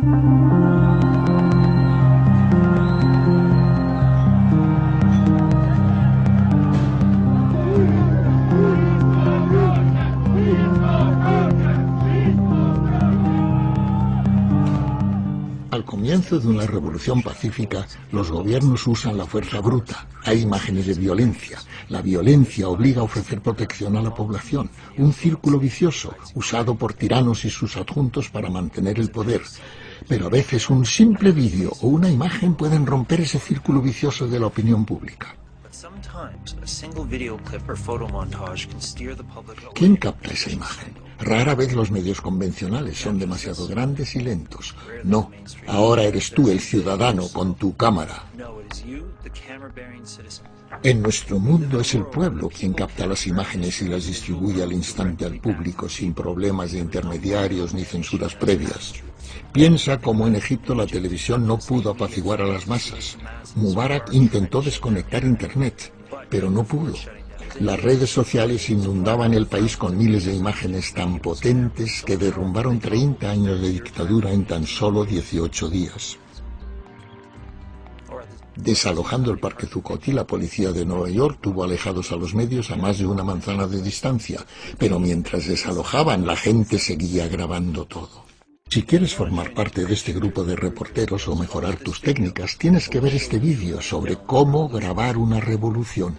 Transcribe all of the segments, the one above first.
Al comienzo de una revolución pacífica, los gobiernos usan la fuerza bruta. Hay imágenes de violencia. La violencia obliga a ofrecer protección a la población. Un círculo vicioso, usado por tiranos y sus adjuntos para mantener el poder. Pero a veces un simple vídeo o una imagen pueden romper ese círculo vicioso de la opinión pública. ¿Quién capta esa imagen? Rara vez los medios convencionales son demasiado grandes y lentos. No, ahora eres tú el ciudadano con tu cámara. En nuestro mundo es el pueblo quien capta las imágenes y las distribuye al instante al público sin problemas de intermediarios ni censuras previas. Piensa cómo en Egipto la televisión no pudo apaciguar a las masas. Mubarak intentó desconectar Internet, pero no pudo. Las redes sociales inundaban el país con miles de imágenes tan potentes que derrumbaron 30 años de dictadura en tan solo 18 días. Desalojando el Parque Zuccotti, la policía de Nueva York tuvo alejados a los medios a más de una manzana de distancia, pero mientras desalojaban la gente seguía grabando todo. Si quieres formar parte de este grupo de reporteros o mejorar tus técnicas, tienes que ver este vídeo sobre cómo grabar una revolución.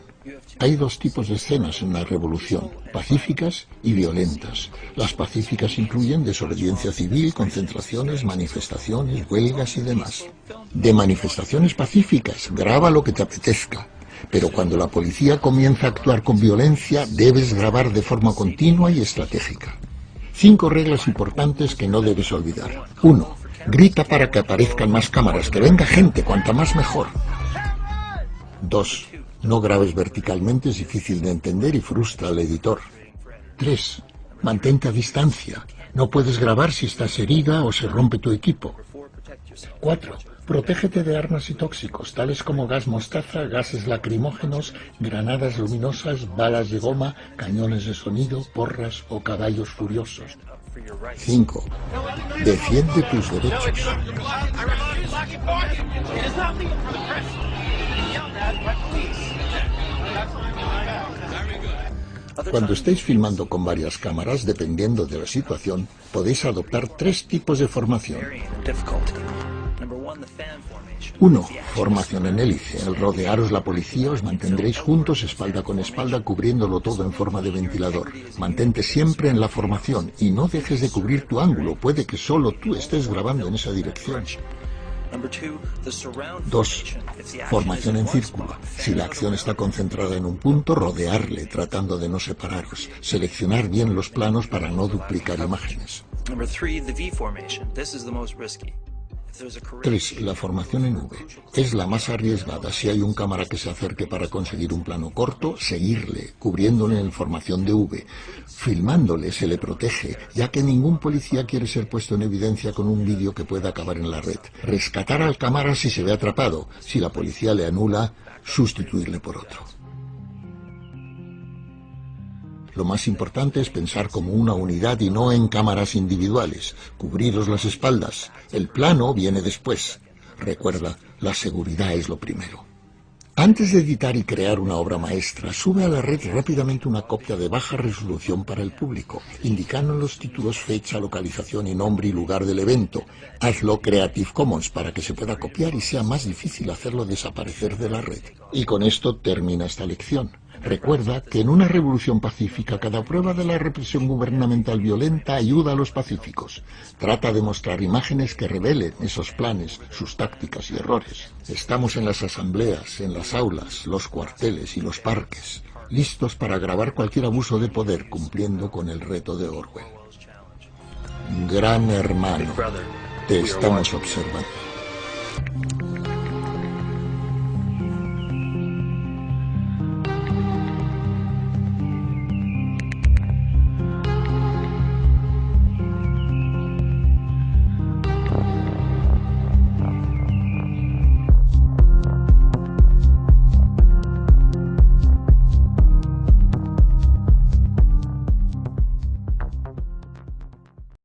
Hay dos tipos de escenas en la revolución, pacíficas y violentas. Las pacíficas incluyen desobediencia civil, concentraciones, manifestaciones, huelgas y demás. De manifestaciones pacíficas, graba lo que te apetezca. Pero cuando la policía comienza a actuar con violencia, debes grabar de forma continua y estratégica. Cinco reglas importantes que no debes olvidar. 1. Grita para que aparezcan más cámaras, que venga gente, cuanta más mejor. 2. No grabes verticalmente, es difícil de entender y frustra al editor. 3. Mantente a distancia. No puedes grabar si estás herida o se rompe tu equipo. 4. Protégete de armas y tóxicos, tales como gas mostaza, gases lacrimógenos, granadas luminosas, balas de goma, cañones de sonido, porras o caballos furiosos. 5. Defiende tus derechos. Cuando estéis filmando con varias cámaras, dependiendo de la situación, podéis adoptar tres tipos de formación. 1. Formación en hélice. Al rodearos la policía os mantendréis juntos espalda con espalda cubriéndolo todo en forma de ventilador. Mantente siempre en la formación y no dejes de cubrir tu ángulo. Puede que solo tú estés grabando en esa dirección. 2. Formación en círculo. Si la acción está concentrada en un punto, rodearle tratando de no separaros. Seleccionar bien los planos para no duplicar imágenes. 3. La formación en V. Es la más arriesgada. Si hay un cámara que se acerque para conseguir un plano corto, seguirle, cubriéndole en formación de V. Filmándole se le protege, ya que ningún policía quiere ser puesto en evidencia con un vídeo que pueda acabar en la red. Rescatar al cámara si se ve atrapado. Si la policía le anula, sustituirle por otro. Lo más importante es pensar como una unidad y no en cámaras individuales. Cubriros las espaldas. El plano viene después. Recuerda, la seguridad es lo primero. Antes de editar y crear una obra maestra, sube a la red rápidamente una copia de baja resolución para el público, indicando los títulos fecha, localización y nombre y lugar del evento. Hazlo Creative Commons para que se pueda copiar y sea más difícil hacerlo desaparecer de la red. Y con esto termina esta lección. Recuerda que en una revolución pacífica cada prueba de la represión gubernamental violenta ayuda a los pacíficos. Trata de mostrar imágenes que revelen esos planes, sus tácticas y errores. Estamos en las asambleas, en las aulas, los cuarteles y los parques, listos para grabar cualquier abuso de poder cumpliendo con el reto de Orwell. Gran hermano, te estamos observando.